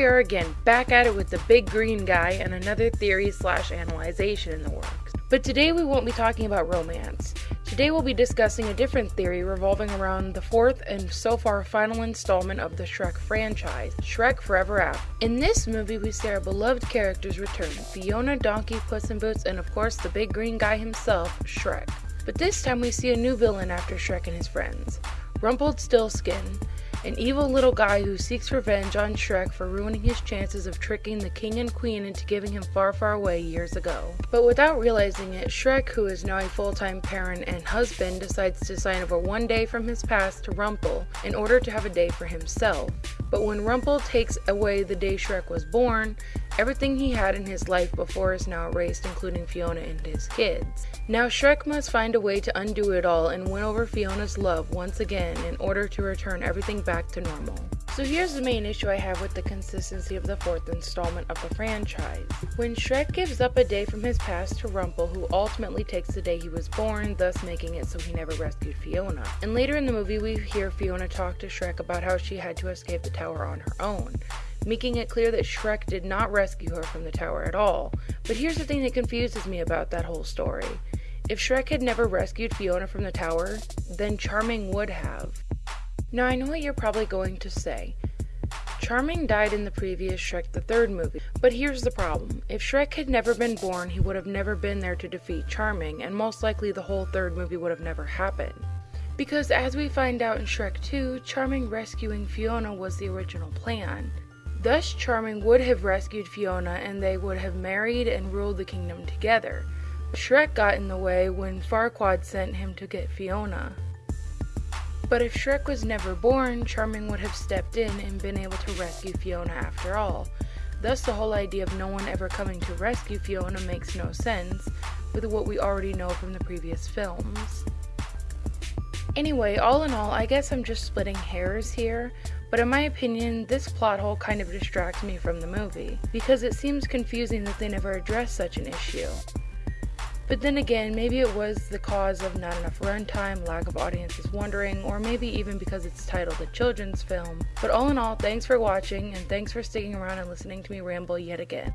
again, back at it with the big green guy and another theory slash analyzation in the works. But today we won't be talking about romance. Today we'll be discussing a different theory revolving around the fourth and so far final installment of the Shrek franchise, Shrek Forever After. In this movie we see our beloved characters return, Fiona, Donkey, Puss in Boots, and of course the big green guy himself, Shrek. But this time we see a new villain after Shrek and his friends, Rumpelstiltskin, an evil little guy who seeks revenge on Shrek for ruining his chances of tricking the king and queen into giving him far, far away years ago. But without realizing it, Shrek, who is now a full-time parent and husband, decides to sign over one day from his past to Rumple in order to have a day for himself. But when Rumple takes away the day Shrek was born, everything he had in his life before is now erased, including Fiona and his kids. Now Shrek must find a way to undo it all and win over Fiona's love once again in order to return everything back to normal. So here's the main issue I have with the consistency of the fourth installment of the franchise. When Shrek gives up a day from his past to Rumple, who ultimately takes the day he was born, thus making it so he never rescued Fiona. And later in the movie we hear Fiona talk to Shrek about how she had to escape the tower on her own making it clear that Shrek did not rescue her from the tower at all. But here's the thing that confuses me about that whole story. If Shrek had never rescued Fiona from the tower, then Charming would have. Now I know what you're probably going to say. Charming died in the previous Shrek the Third movie, but here's the problem. If Shrek had never been born, he would have never been there to defeat Charming, and most likely the whole third movie would have never happened. Because as we find out in Shrek 2, Charming rescuing Fiona was the original plan. Thus Charming would have rescued Fiona and they would have married and ruled the kingdom together. Shrek got in the way when Farquaad sent him to get Fiona. But if Shrek was never born, Charming would have stepped in and been able to rescue Fiona after all. Thus, the whole idea of no one ever coming to rescue Fiona makes no sense with what we already know from the previous films. Anyway, all in all, I guess I'm just splitting hairs here, but in my opinion, this plot hole kind of distracts me from the movie, because it seems confusing that they never address such an issue. But then again, maybe it was the cause of not enough runtime, lack of audiences wondering, or maybe even because it's titled a children's film. But all in all, thanks for watching, and thanks for sticking around and listening to me ramble yet again.